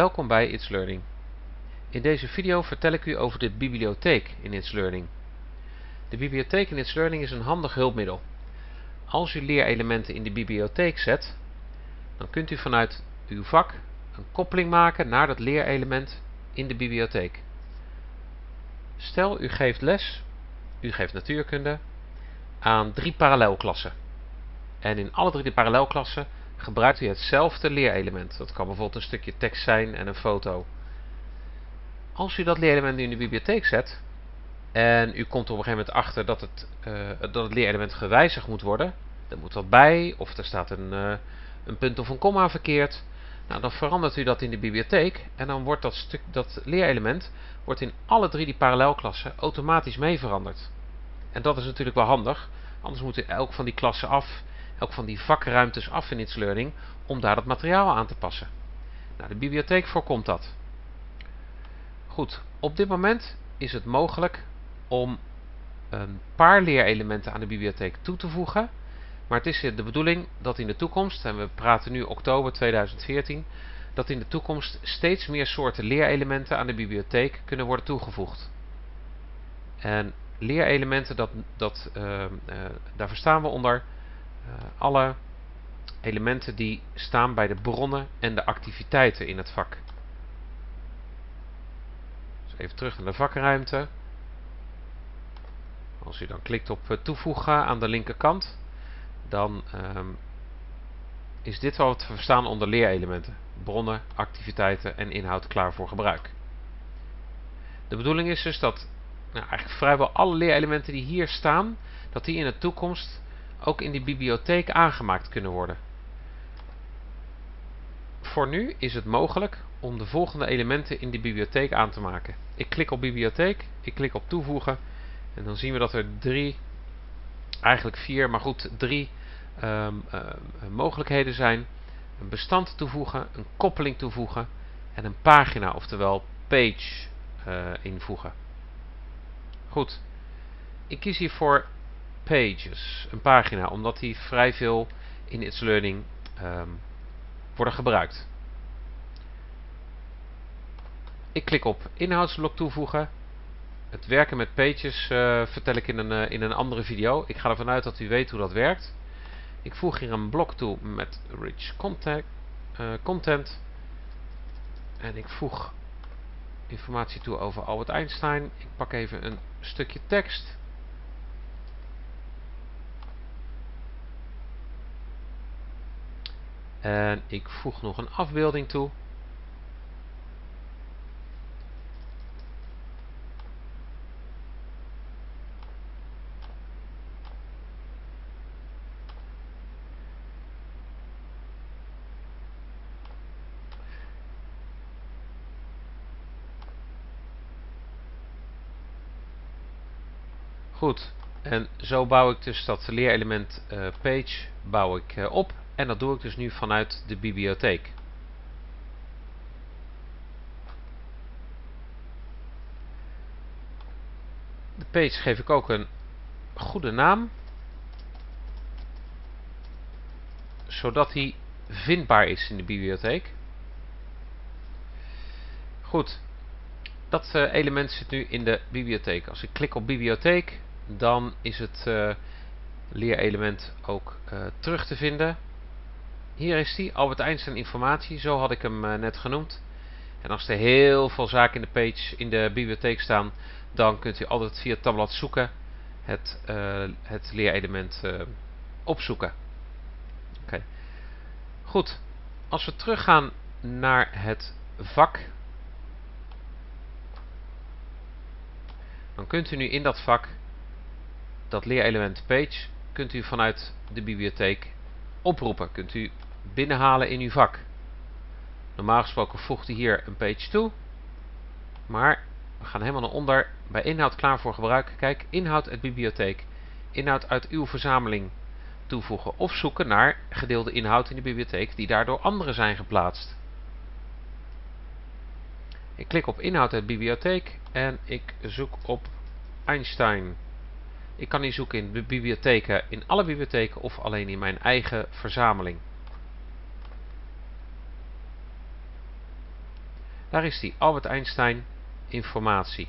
Welkom bij It's Learning. In deze video vertel ik u over de bibliotheek in It's Learning. De bibliotheek in It's Learning is een handig hulpmiddel. Als u leerelementen in de bibliotheek zet, dan kunt u vanuit uw vak een koppeling maken naar dat leerelement in de bibliotheek. Stel u geeft les, u geeft natuurkunde, aan drie parallelklassen. En in alle drie de parallelklassen gebruikt u hetzelfde leerelement. Dat kan bijvoorbeeld een stukje tekst zijn en een foto. Als u dat leerelement nu in de bibliotheek zet en u komt op een gegeven moment achter dat het, uh, dat het leerelement gewijzigd moet worden, er moet wat bij of er staat een, uh, een punt of een komma verkeerd, nou, dan verandert u dat in de bibliotheek en dan wordt dat, stuk, dat leerelement wordt in alle drie die parallelklassen automatisch mee veranderd. En dat is natuurlijk wel handig, anders moet u elk van die klassen af elk van die vakruimtes af in It's Learning om daar het materiaal aan te passen. Nou, de bibliotheek voorkomt dat. Goed, op dit moment is het mogelijk om een paar leerelementen aan de bibliotheek toe te voegen. Maar het is de bedoeling dat in de toekomst, en we praten nu oktober 2014, dat in de toekomst steeds meer soorten leerelementen aan de bibliotheek kunnen worden toegevoegd. En leerelementen, dat, dat, uh, uh, daar verstaan we onder alle elementen die staan bij de bronnen en de activiteiten in het vak. Dus even terug naar de vakruimte. Als u dan klikt op uh, toevoegen aan de linkerkant, dan um, is dit wat we verstaan onder leerelementen. Bronnen, activiteiten en inhoud klaar voor gebruik. De bedoeling is dus dat nou, eigenlijk vrijwel alle leerelementen die hier staan, dat die in de toekomst ook in die bibliotheek aangemaakt kunnen worden. Voor nu is het mogelijk om de volgende elementen in de bibliotheek aan te maken. Ik klik op bibliotheek, ik klik op toevoegen en dan zien we dat er drie, eigenlijk vier, maar goed drie um, uh, mogelijkheden zijn. Een bestand toevoegen, een koppeling toevoegen en een pagina, oftewel page uh, invoegen. Goed, ik kies hiervoor pages, een pagina, omdat die vrij veel in It's Learning um, worden gebruikt. Ik klik op inhoudsblok toevoegen. Het werken met pages uh, vertel ik in een, uh, in een andere video. Ik ga ervan uit dat u weet hoe dat werkt. Ik voeg hier een blok toe met rich contact, uh, content. En ik voeg informatie toe over Albert Einstein. Ik pak even een stukje tekst. En ik voeg nog een afbeelding toe. Goed, en zo bouw ik dus dat leerelement uh, page bouw ik, uh, op. En dat doe ik dus nu vanuit de bibliotheek. De page geef ik ook een goede naam. Zodat hij vindbaar is in de bibliotheek. Goed. Dat uh, element zit nu in de bibliotheek. Als ik klik op bibliotheek, dan is het uh, leerelement ook uh, terug te vinden. Hier is die, Albert Einstein informatie, zo had ik hem uh, net genoemd. En als er heel veel zaken in de page in de bibliotheek staan, dan kunt u altijd via tabblad zoeken het, uh, het leerelement uh, opzoeken. Oké. Goed, als we teruggaan naar het vak, dan kunt u nu in dat vak dat leerelement page kunt u vanuit de bibliotheek oproepen. Kunt u binnenhalen in uw vak. Normaal gesproken voegt u hier een page toe. Maar we gaan helemaal naar onder bij inhoud klaar voor gebruik. Kijk, inhoud uit bibliotheek. Inhoud uit uw verzameling toevoegen of zoeken naar gedeelde inhoud in de bibliotheek die daardoor anderen zijn geplaatst. Ik klik op inhoud uit bibliotheek en ik zoek op Einstein. Ik kan die zoeken in de bibliotheken, in alle bibliotheken of alleen in mijn eigen verzameling. Daar is die Albert Einstein informatie.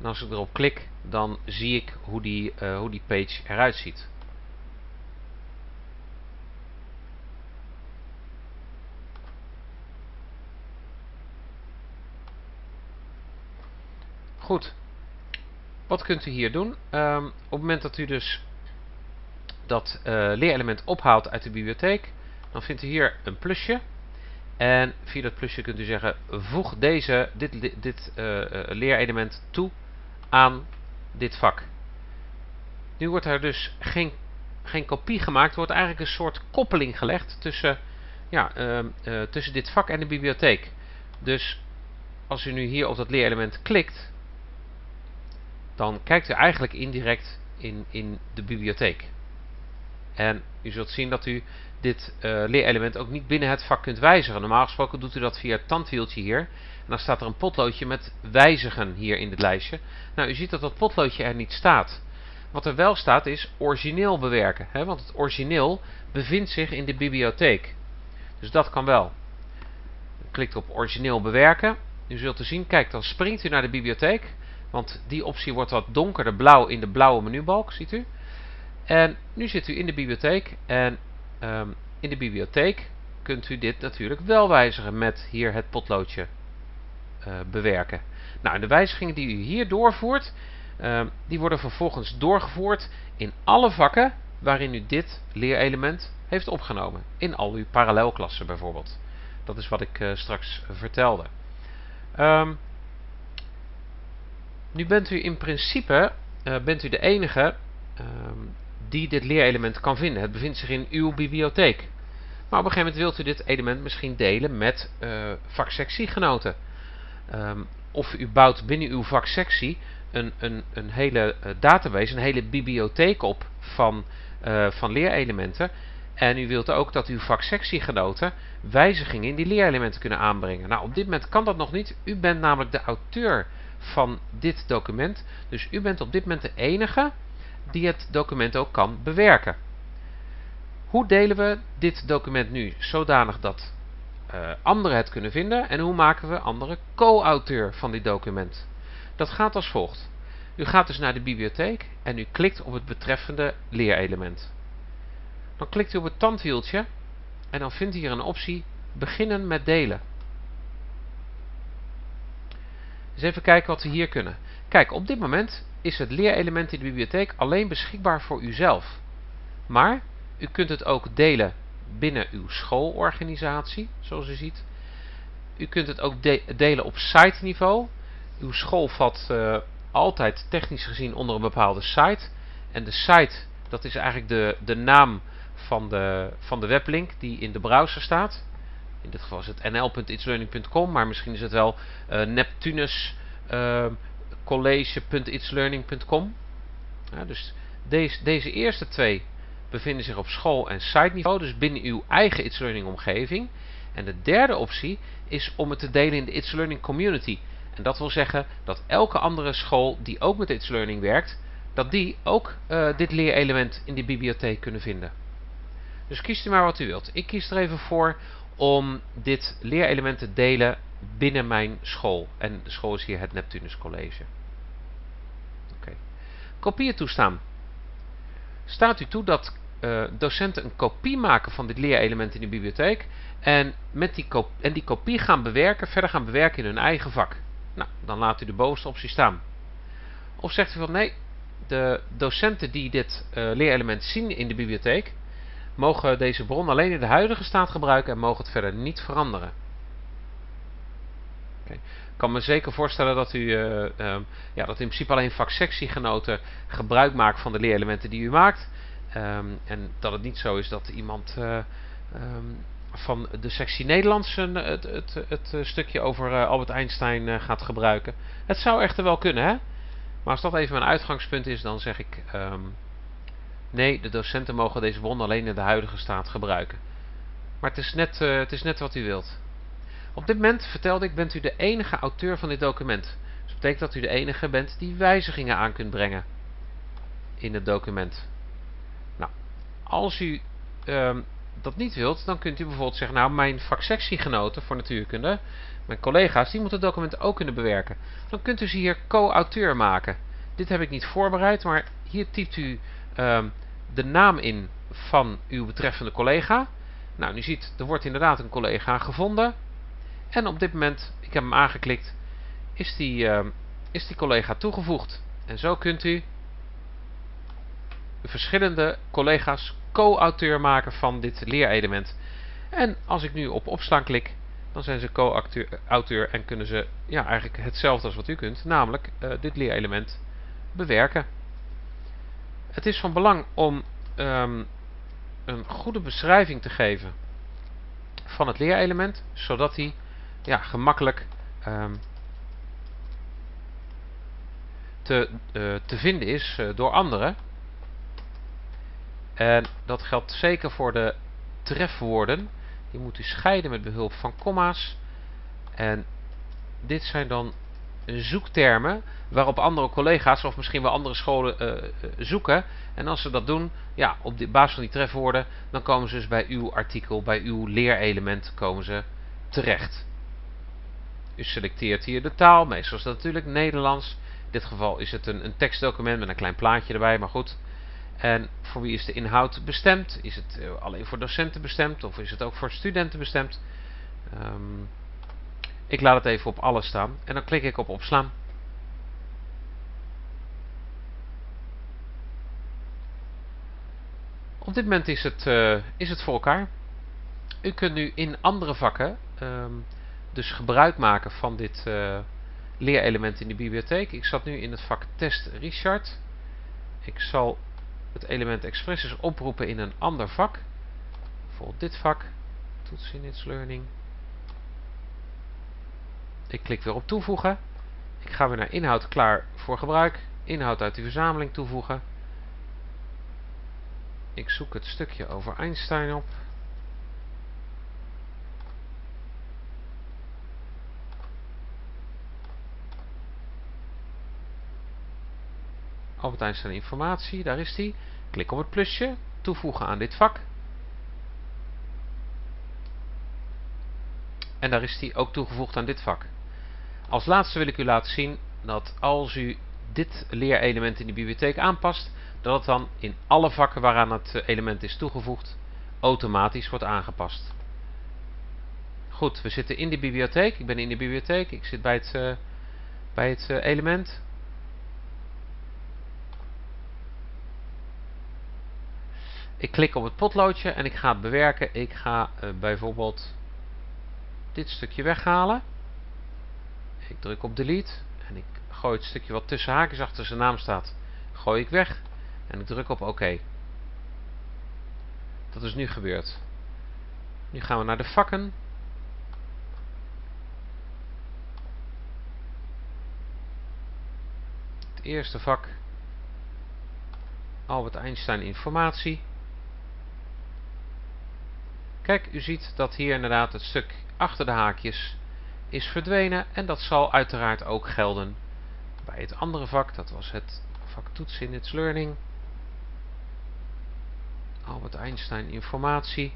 En als ik erop klik, dan zie ik hoe die, uh, hoe die page eruit ziet. Goed. Wat kunt u hier doen? Um, op het moment dat u dus dat uh, leerelement ophaalt uit de bibliotheek, dan vindt u hier een plusje. En via dat plusje kunt u zeggen, voeg deze, dit, dit uh, leerelement toe aan dit vak. Nu wordt er dus geen, geen kopie gemaakt, er wordt eigenlijk een soort koppeling gelegd tussen, ja, uh, tussen dit vak en de bibliotheek. Dus als u nu hier op dat leerelement klikt, dan kijkt u eigenlijk indirect in, in de bibliotheek. En u zult zien dat u dit uh, leerelement ook niet binnen het vak kunt wijzigen. Normaal gesproken doet u dat via het tandwieltje hier. En dan staat er een potloodje met wijzigen hier in dit lijstje. Nou, u ziet dat dat potloodje er niet staat. Wat er wel staat is origineel bewerken. Hè? Want het origineel bevindt zich in de bibliotheek. Dus dat kan wel. Klikt op origineel bewerken. U zult te zien, kijk, dan springt u naar de bibliotheek. Want die optie wordt wat donkerder blauw in de blauwe menubalk, ziet u. En nu zit u in de bibliotheek en um, in de bibliotheek kunt u dit natuurlijk wel wijzigen met hier het potloodje uh, bewerken. Nou, de wijzigingen die u hier doorvoert, uh, die worden vervolgens doorgevoerd in alle vakken waarin u dit leerelement heeft opgenomen. In al uw parallelklassen bijvoorbeeld. Dat is wat ik uh, straks vertelde. Um, nu bent u in principe uh, bent u de enige die dit leerelement kan vinden. Het bevindt zich in uw bibliotheek. Maar op een gegeven moment wilt u dit element misschien delen met uh, vaksectiegenoten. Um, of u bouwt binnen uw vaksectie een, een, een hele uh, database, een hele bibliotheek op van, uh, van leerelementen. En u wilt ook dat uw vaksectiegenoten wijzigingen in die leerelementen kunnen aanbrengen. Nou, op dit moment kan dat nog niet. U bent namelijk de auteur van dit document. Dus u bent op dit moment de enige die het document ook kan bewerken. Hoe delen we dit document nu zodanig dat uh, anderen het kunnen vinden en hoe maken we anderen co-auteur van dit document? Dat gaat als volgt. U gaat dus naar de bibliotheek en u klikt op het betreffende leerelement. Dan klikt u op het tandwieltje en dan vindt u hier een optie beginnen met delen. Dus even kijken wat we hier kunnen. Kijk, op dit moment is het leerelement in de bibliotheek alleen beschikbaar voor uzelf. Maar u kunt het ook delen binnen uw schoolorganisatie, zoals u ziet. U kunt het ook de delen op site niveau. Uw school valt uh, altijd technisch gezien onder een bepaalde site. En de site, dat is eigenlijk de, de naam van de, van de weblink die in de browser staat. In dit geval is het nl.itslearning.com, maar misschien is het wel uh, Neptunus uh, college.itslearning.com. Dus deze, deze eerste twee bevinden zich op school- en site niveau, dus binnen uw eigen It's Learning omgeving. En de derde optie is om het te delen in de It's Learning community. En dat wil zeggen dat elke andere school die ook met It's Learning werkt, dat die ook uh, dit leerelement in die bibliotheek kunnen vinden. Dus kiest u maar wat u wilt. Ik kies er even voor om dit leerelement te delen binnen mijn school. En de school is hier het Neptunus College. Okay. Kopieën toestaan. Staat u toe dat uh, docenten een kopie maken van dit leerelement in de bibliotheek en, met die en die kopie gaan bewerken, verder gaan bewerken in hun eigen vak. Nou, dan laat u de bovenste optie staan. Of zegt u van nee, de docenten die dit uh, leerelement zien in de bibliotheek, mogen deze bron alleen in de huidige staat gebruiken en mogen het verder niet veranderen. Ik kan me zeker voorstellen dat u uh, um, ja, dat in principe alleen vaksectiegenoten gebruik maakt van de leerelementen die u maakt. Um, en dat het niet zo is dat iemand uh, um, van de sectie Nederlands het, het, het, het, stukje over Albert Einstein gaat gebruiken. Het zou echter wel kunnen, hè? Maar als dat even mijn uitgangspunt is, dan zeg ik nee, de docenten mogen deze bron alleen in de huidige staat gebruiken. Maar het is net, het is net wat u wilt. Op dit moment, vertelde ik, bent u de enige auteur van dit document. Dus dat betekent dat u de enige bent die wijzigingen aan kunt brengen in het document. Nou, als u um, dat niet wilt, dan kunt u bijvoorbeeld zeggen, nou mijn vaksectiegenoten voor natuurkunde, mijn collega's, die moeten documenten ook kunnen bewerken. Dan kunt u ze hier co-auteur maken. Dit heb ik niet voorbereid, maar hier typt u um, de naam in van uw betreffende collega. Nou, u ziet, er wordt inderdaad een collega gevonden. En op dit moment, ik heb hem aangeklikt, is die, uh, is die collega toegevoegd. En zo kunt u verschillende collega's co-auteur maken van dit leerelement. En als ik nu op opslaan klik, dan zijn ze co-auteur en kunnen ze ja, eigenlijk hetzelfde als wat u kunt, namelijk uh, dit leerelement bewerken. Het is van belang om um, een goede beschrijving te geven van het leerelement, zodat hij ja, gemakkelijk um, te, uh, te vinden is uh, door anderen. En dat geldt zeker voor de trefwoorden. Die moet u scheiden met behulp van komma's. En dit zijn dan zoektermen waarop andere collega's of misschien wel andere scholen uh, zoeken. En als ze dat doen, ja, op basis van die trefwoorden, dan komen ze dus bij uw artikel, bij uw leerelement komen ze terecht. U selecteert hier de taal, meestal is dat natuurlijk Nederlands. In dit geval is het een, een tekstdocument met een klein plaatje erbij, maar goed. En voor wie is de inhoud bestemd? Is het uh, alleen voor docenten bestemd of is het ook voor studenten bestemd? Um, ik laat het even op alles staan en dan klik ik op opslaan. Op dit moment is het, uh, is het voor elkaar. U kunt nu in andere vakken um, dus gebruik maken van dit uh, leerelement in de bibliotheek. Ik zat nu in het vak Test Richard. Ik zal het element Expresses oproepen in een ander vak. Bijvoorbeeld dit vak. Toets in its learning. Ik klik weer op toevoegen. Ik ga weer naar inhoud klaar voor gebruik. Inhoud uit de verzameling toevoegen. Ik zoek het stukje over Einstein op. Albert Einstein informatie, daar is die. Klik op het plusje, toevoegen aan dit vak. En daar is die ook toegevoegd aan dit vak. Als laatste wil ik u laten zien dat als u dit leerelement in de bibliotheek aanpast, dat het dan in alle vakken waaraan het element is toegevoegd automatisch wordt aangepast. Goed, we zitten in de bibliotheek. Ik ben in de bibliotheek. Ik zit bij het, uh, bij het uh, element. Ik klik op het potloodje en ik ga het bewerken. Ik ga uh, bijvoorbeeld dit stukje weghalen. Ik druk op delete en ik gooi het stukje wat tussen haakjes achter zijn naam staat, gooi ik weg en ik druk op oké. Dat is nu gebeurd. Nu gaan we naar de vakken. Het eerste vak Albert Einstein informatie. Kijk, u ziet dat hier inderdaad het stuk achter de haakjes is verdwenen en dat zal uiteraard ook gelden bij het andere vak. Dat was het vak toets in its learning. Albert Einstein informatie.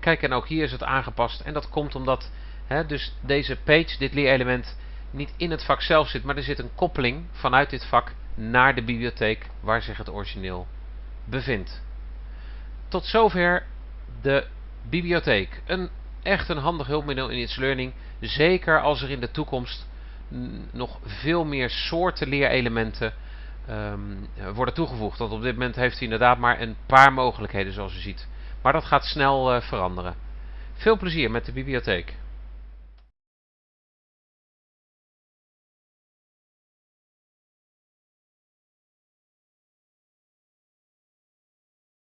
Kijk, en ook hier is het aangepast. En dat komt omdat hè, dus deze page, dit leerelement, niet in het vak zelf zit. Maar er zit een koppeling vanuit dit vak naar de bibliotheek waar zich het origineel bevindt. Tot zover de bibliotheek. Een echt een handig hulpmiddel in It's Learning. Zeker als er in de toekomst nog veel meer soorten leerelementen um, worden toegevoegd. Want op dit moment heeft hij inderdaad maar een paar mogelijkheden zoals u ziet. Maar dat gaat snel uh, veranderen. Veel plezier met de bibliotheek.